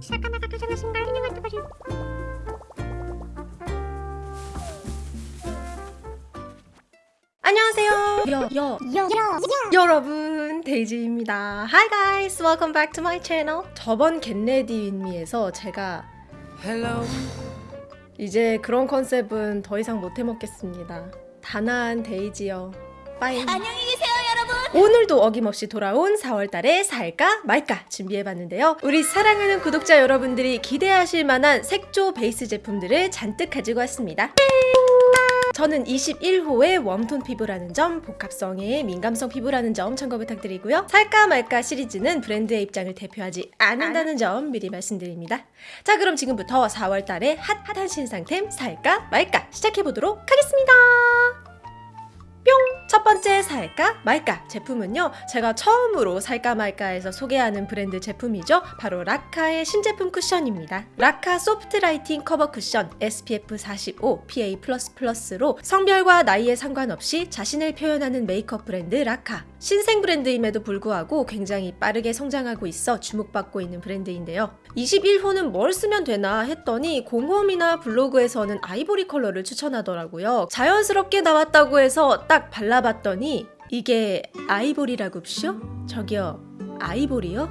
시작하다가 도전하신 걸 환영한다 버려 안녕하세요. 여, 여, 여, 여, 여러분 데이지입니다. Hi guys, welcome back to my channel. 저번 get ready with me에서 제가 Hello. 이제 그런 컨셉은 더 이상 못 해먹겠습니다. 단아한 데이지요. Bye. 안녕히 오늘도 어김없이 돌아온 4월달에 살까 말까 준비해봤는데요. 우리 사랑하는 구독자 여러분들이 기대하실 만한 색조 베이스 제품들을 잔뜩 가지고 왔습니다. 저는 21호의 웜톤 피부라는 점, 복합성의 민감성 피부라는 점 참고 부탁드리고요. 살까 말까 시리즈는 브랜드의 입장을 대표하지 않는다는 점 미리 말씀드립니다. 자 그럼 지금부터 4월달에 핫한 신상템 살까 말까 시작해보도록 하겠습니다. 뿅! 첫 번째 살까 말까 제품은요 제가 처음으로 살까 말까에서 소개하는 브랜드 제품이죠. 바로 라카의 신제품 쿠션입니다. 라카 소프트 라이팅 커버 쿠션 SPF 45 PA++로 성별과 나이에 상관없이 자신을 표현하는 메이크업 브랜드 라카 신생 브랜드임에도 불구하고 굉장히 빠르게 성장하고 있어 주목받고 있는 브랜드인데요. 21호는 뭘 쓰면 되나 했더니 공홈이나 블로그에서는 아이보리 컬러를 추천하더라고요. 자연스럽게 나왔다고 해서 딱 발라 봤더니 이게 아이보리라고쇼? 저기요 아이보리요?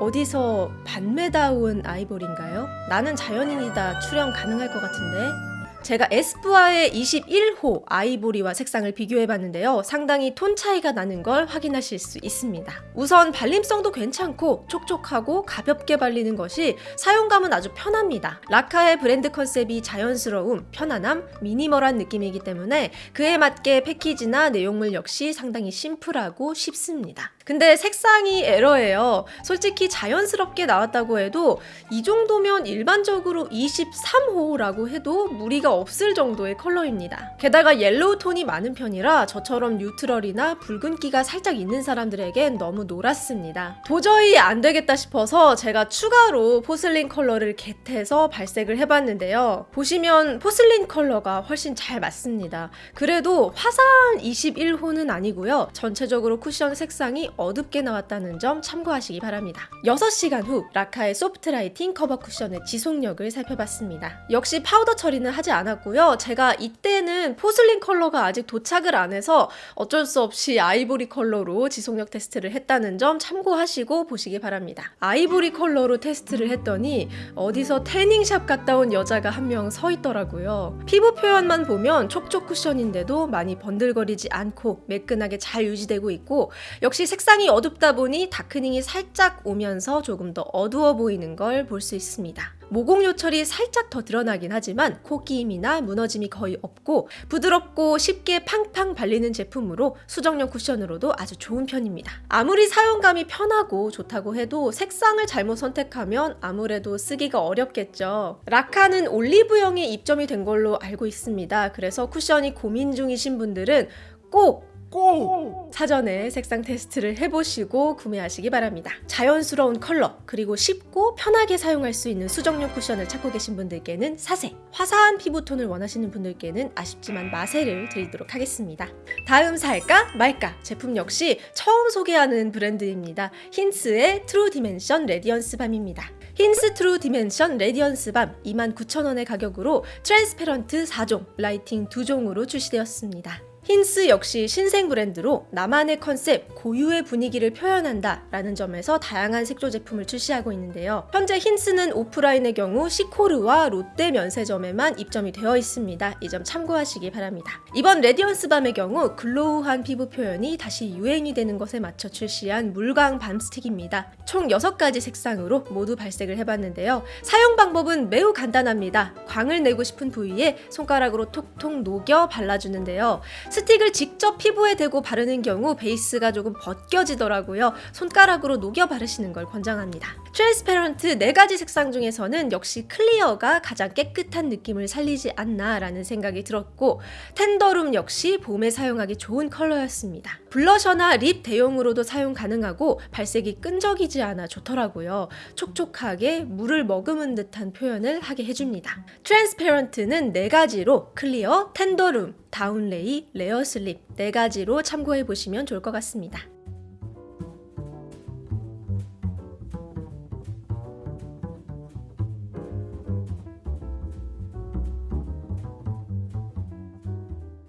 어디서 반메다운 아이보리인가요? 나는 자연인이다 출연 가능할 것 같은데 제가 에스쁘아의 21호 아이보리와 색상을 비교해봤는데요. 상당히 톤 차이가 나는 걸 확인하실 수 있습니다. 우선 발림성도 괜찮고 촉촉하고 가볍게 발리는 것이 사용감은 아주 편합니다. 라카의 브랜드 컨셉이 자연스러움, 편안함, 미니멀한 느낌이기 때문에 그에 맞게 패키지나 내용물 역시 상당히 심플하고 쉽습니다. 근데 색상이 에러예요. 솔직히 자연스럽게 나왔다고 해도 이 정도면 일반적으로 23호라고 해도 무리가 없을 정도의 컬러입니다. 게다가 옐로우 톤이 많은 편이라 저처럼 neutral이나 붉은기가 살짝 있는 사람들에겐 너무 노랗습니다. 도저히 안 되겠다 싶어서 제가 추가로 porcelain 컬러를 get해서 발색을 해봤는데요. 보시면 porcelain 컬러가 훨씬 잘 맞습니다. 그래도 화사한 21호는 아니고요. 전체적으로 쿠션 색상이 어둡게 나왔다는 점 참고하시기 바랍니다. 6시간 후 라카의 소프트 라이팅 커버 쿠션의 지속력을 살펴봤습니다. 역시 파우더 처리는 하지 않았고요. 제가 이때는 porcelain 컬러가 아직 도착을 안 해서 어쩔 수 없이 아이보리 컬러로 지속력 테스트를 했다는 점 참고하시고 보시기 바랍니다. 아이보리 컬러로 테스트를 했더니 어디서 태닝샵 갔다 온 여자가 한 명 서 있더라고요. 피부 표현만 보면 촉촉 쿠션인데도 많이 번들거리지 않고 매끈하게 잘 유지되고 있고 역시 색상 이 어둡다 보니 darkening이 살짝 오면서 조금 더 어두워 보이는 걸 볼 수 있습니다. 모공 요철이 살짝 더 드러나긴 하지만 코 끼임이나 무너짐이 거의 없고 부드럽고 쉽게 팡팡 발리는 제품으로 수정용 쿠션으로도 아주 좋은 편입니다. 아무리 사용감이 편하고 좋다고 해도 색상을 잘못 선택하면 아무래도 쓰기가 어렵겠죠. 라카는 올리브영에 입점이 된 걸로 알고 있습니다. 그래서 쿠션이 고민 중이신 분들은 꼭 고! 사전에 색상 테스트를 해보시고 구매하시기 바랍니다. 자연스러운 컬러 그리고 쉽고 편하게 사용할 수 있는 수정용 쿠션을 찾고 계신 분들께는 사세 화사한 피부톤을 원하시는 분들께는 아쉽지만 마세를 드리도록 하겠습니다. 다음 살까 말까 제품 역시 처음 소개하는 브랜드입니다. 힌스의 트루 디멘션 레디언스 밤입니다. 힌스 트루 디멘션 레디언스 밤 29,000원의 가격으로 transparent 4종, lighting 2종으로 출시되었습니다. 힌스 역시 신생 브랜드로 나만의 컨셉, 고유의 분위기를 표현한다 라는 점에서 다양한 색조 제품을 출시하고 있는데요. 현재 힌스는 오프라인의 경우 시코르와 롯데 면세점에만 입점이 되어 있습니다. 이 점 참고하시기 바랍니다. 이번 레디언스 밤의 경우 glow한 피부 표현이 다시 유행이 되는 것에 맞춰 출시한 물광 balm 스틱입니다. 총 6가지 색상으로 모두 발색을 해봤는데요. 사용 방법은 매우 간단합니다. 광을 내고 싶은 부위에 손가락으로 톡톡 녹여 발라주는데요. 스틱을 직접 피부에 대고 바르는 경우 베이스가 조금 벗겨지더라고요. 손가락으로 녹여 바르시는 걸 권장합니다. transparent 4가지 색상 중에서는 역시 clear가 가장 깨끗한 느낌을 살리지 않나 라는 생각이 들었고 텐더룸 역시 봄에 사용하기 좋은 컬러였습니다. 블러셔나 립 대용으로도 사용 가능하고 발색이 끈적이지 않아 좋더라고요. 촉촉하게 물을 머금은 듯한 표현을 하게 해줍니다. transparent는 4가지로 clear, 텐더룸, 다운레이, 레어슬립 4가지로 참고해 보시면 좋을 것 같습니다.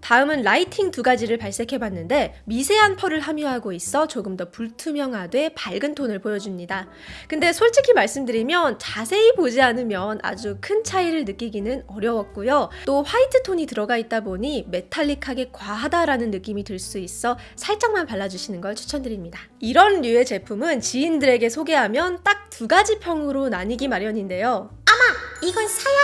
다음은 라이팅 두 가지를 발색해봤는데 미세한 펄을 함유하고 있어 조금 더 불투명하되 밝은 톤을 보여줍니다. 근데 솔직히 말씀드리면 자세히 보지 않으면 아주 큰 차이를 느끼기는 어려웠고요. 또 화이트 톤이 들어가 있다 보니 메탈릭하게 과하다라는 느낌이 들 수 있어 살짝만 발라주시는 걸 추천드립니다. 이런 류의 제품은 지인들에게 소개하면 딱 두 가지 평으로 나뉘기 마련인데요. 이건 사야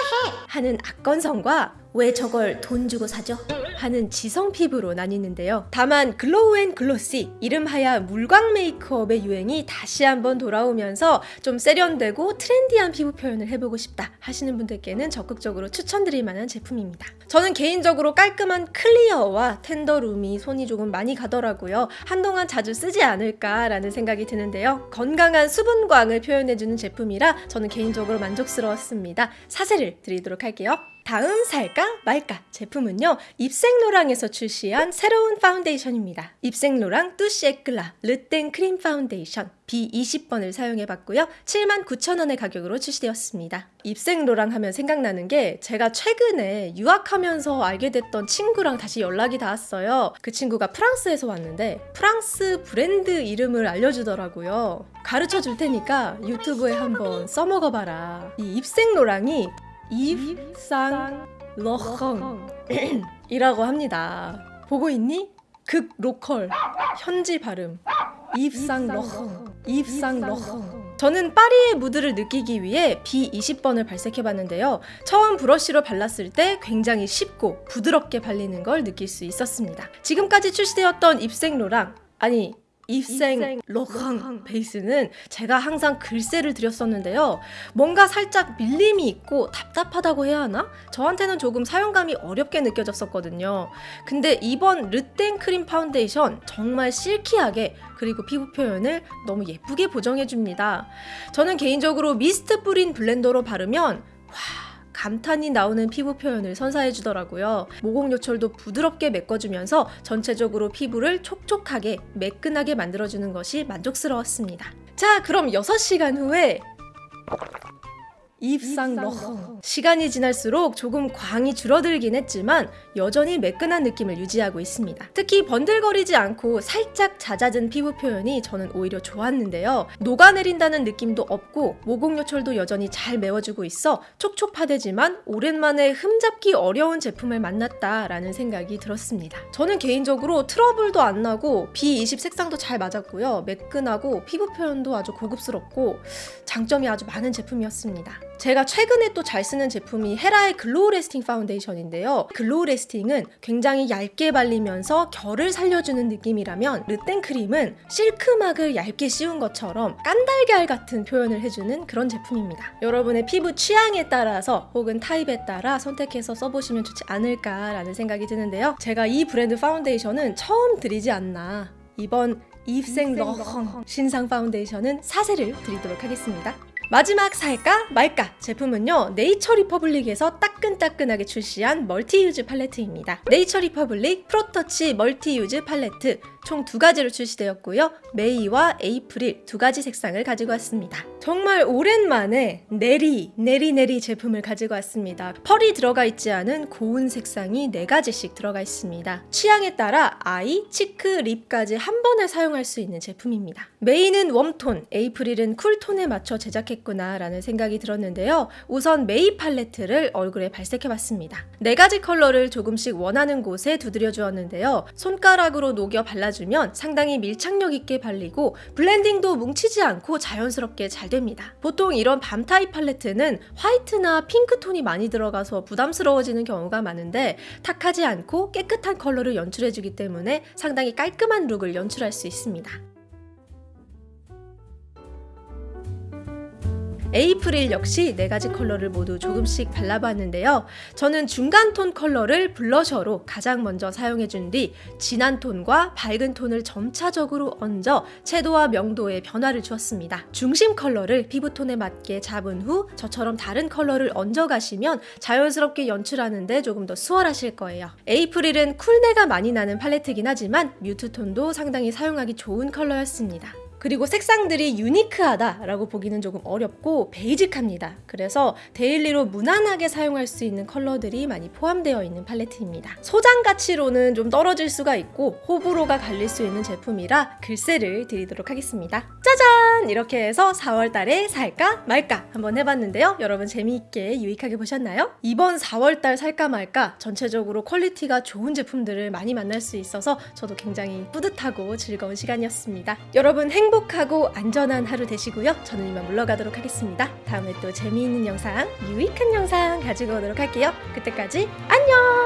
하는 악건성과 왜 저걸 돈 주고 사죠? 하는 지성 피부로 나뉘는데요. 다만 glow and glossy 이름하야 물광 메이크업의 유행이 다시 한번 돌아오면서 좀 세련되고 트렌디한 피부 표현을 해보고 싶다 하시는 분들께는 적극적으로 추천드릴 만한 제품입니다. 저는 개인적으로 깔끔한 clear와 텐더룸이 손이 조금 많이 가더라고요. 한동안 자주 쓰지 않을까라는 생각이 드는데요. 건강한 수분광을 표현해주는 제품이라 저는 개인적으로 만족스러웠습니다. 사세를 드리도록 할게요. 다음 살까 말까 제품은요 입생로랑에서 출시한 새로운 파운데이션입니다. 입생로랑 Touche Éclat Le Teint 크림 파운데이션 B20번을 사용해봤고요. 79,000원의 가격으로 출시되었습니다. 입생로랑 하면 생각나는 게 제가 최근에 유학하면서 알게 됐던 친구랑 다시 연락이 닿았어요. 그 친구가 프랑스에서 왔는데 프랑스 브랜드 이름을 알려주더라고요. 가르쳐 줄 테니까 유튜브에 한번 써먹어봐라. 이 입생로랑이 입상 러헝 이라고 합니다. 보고 있니? 극 로컬 현지 발음 Yves Saint Laurent Yves Saint Laurent 저는 파리의 무드를 느끼기 위해 B20번을 발색해봤는데요. 처음 브러쉬로 발랐을 때 굉장히 쉽고 부드럽게 발리는 걸 느낄 수 있었습니다. 지금까지 출시되었던 입생로랑 아니 Yves Saint Laurent 베이스는 제가 항상 글쎄를 드렸었는데요. 뭔가 살짝 밀림이 있고 답답하다고 해야 하나? 저한테는 조금 사용감이 어렵게 느껴졌었거든요. 근데 이번 Le Teint 크림 파운데이션 정말 silky하게 그리고 피부 표현을 너무 예쁘게 보정해줍니다. 저는 개인적으로 미스트 뿌린 블렌더로 바르면 와 감탄이 나오는 피부 표현을 선사해 주더라고요. 모공 요철도 부드럽게 메꿔주면서 전체적으로 피부를 촉촉하게 매끈하게 만들어주는 것이 만족스러웠습니다. 자, 그럼 6시간 후에 Yves Saint Laurent 시간이 지날수록 조금 광이 줄어들긴 했지만 여전히 매끈한 느낌을 유지하고 있습니다. 특히 번들거리지 않고 살짝 잦아든 피부 표현이 저는 오히려 좋았는데요. 녹아내린다는 느낌도 없고 모공 요철도 여전히 잘 메워주고 있어 촉촉하대지만 오랜만에 흠잡기 어려운 제품을 만났다라는 생각이 들었습니다. 저는 개인적으로 트러블도 안 나고 B20 색상도 잘 맞았고요. 매끈하고 피부 표현도 아주 고급스럽고 장점이 아주 많은 제품이었습니다. 제가 최근에 또 잘 쓰는 제품이 헤라의 Glow Lasting 파운데이션인데요. Glow Lasting은 굉장히 얇게 발리면서 결을 살려주는 느낌이라면 Le Teint 크림은 실크막을 얇게 씌운 것처럼 깐달걀 같은 표현을 해주는 그런 제품입니다. 여러분의 피부 취향에 따라서 혹은 타입에 따라 선택해서 써보시면 좋지 않을까라는 생각이 드는데요. 제가 이 브랜드 파운데이션은 처음 드리지 않나 이번 Yves Saint Laurent 신상 파운데이션은 사세를 드리도록 하겠습니다. 마지막 살까 말까 제품은요 네이처 리퍼블릭에서 따끈따끈하게 출시한 multi-use 팔레트입니다. 네이처 리퍼블릭 Pro Touch multi-use 팔레트 총 두 가지로 출시되었고요. May와 April 두 가지 색상을 가지고 왔습니다 정말 오랜만에 네리 네리 제품을 가지고 왔습니다. 펄이 들어가 있지 않은 고운 색상이 네 가지씩 들어가 있습니다. 취향에 따라 eye, cheek, lip까지 한 번에 사용할 수 있는 제품입니다. May는 웜톤, April은 쿨톤에 맞춰 제작했구나 라는 생각이 들었는데요. 우선 May 팔레트를 얼굴에 발색해봤습니다. 네 가지 컬러를 조금씩 원하는 곳에 두드려 주었는데요. 손가락으로 녹여 발라주면 상당히 밀착력 있게 발리고 블렌딩도 뭉치지 않고 자연스럽게 잘 됩니다. 보통 이런 balm 타입 팔레트는 화이트나 핑크톤이 많이 들어가서 부담스러워지는 경우가 많은데 탁하지 않고 깨끗한 컬러를 연출해주기 때문에 상당히 깔끔한 룩을 연출할 수 있습니다 April 역시 네 가지 컬러를 모두 조금씩 발라봤는데요. 저는 중간 톤 컬러를 블러셔로 가장 먼저 사용해준 뒤 진한 톤과 밝은 톤을 점차적으로 얹어 채도와 명도에 변화를 주었습니다. 중심 컬러를 피부톤에 맞게 잡은 후 저처럼 다른 컬러를 얹어가시면 자연스럽게 연출하는데 조금 더 수월하실 거예요. April은 쿨내가 많이 나는 팔레트긴 하지만 mute 톤도 상당히 사용하기 좋은 컬러였습니다. 그리고 색상들이 유니크하다라고 보기는 조금 어렵고 베이직합니다. 그래서 daily로 무난하게 사용할 수 있는 컬러들이 많이 포함되어 있는 팔레트입니다. 소장 가치로는 좀 떨어질 수가 있고 호불호가 갈릴 수 있는 제품이라 글쎄를 드리도록 하겠습니다. 짜잔! 이렇게 해서 4월 달에 살까 말까 한번 해봤는데요. 여러분 재미있게 유익하게 보셨나요? 이번 4월 달 살까 말까 전체적으로 퀄리티가 좋은 제품들을 많이 만날 수 있어서 저도 굉장히 뿌듯하고 즐거운 시간이었습니다. 여러분 행복하고 안전한 하루 되시고요. 저는 이만 물러가도록 하겠습니다. 다음에 또 재미있는 영상, 유익한 영상 가지고 오도록 할게요. 그때까지 안녕!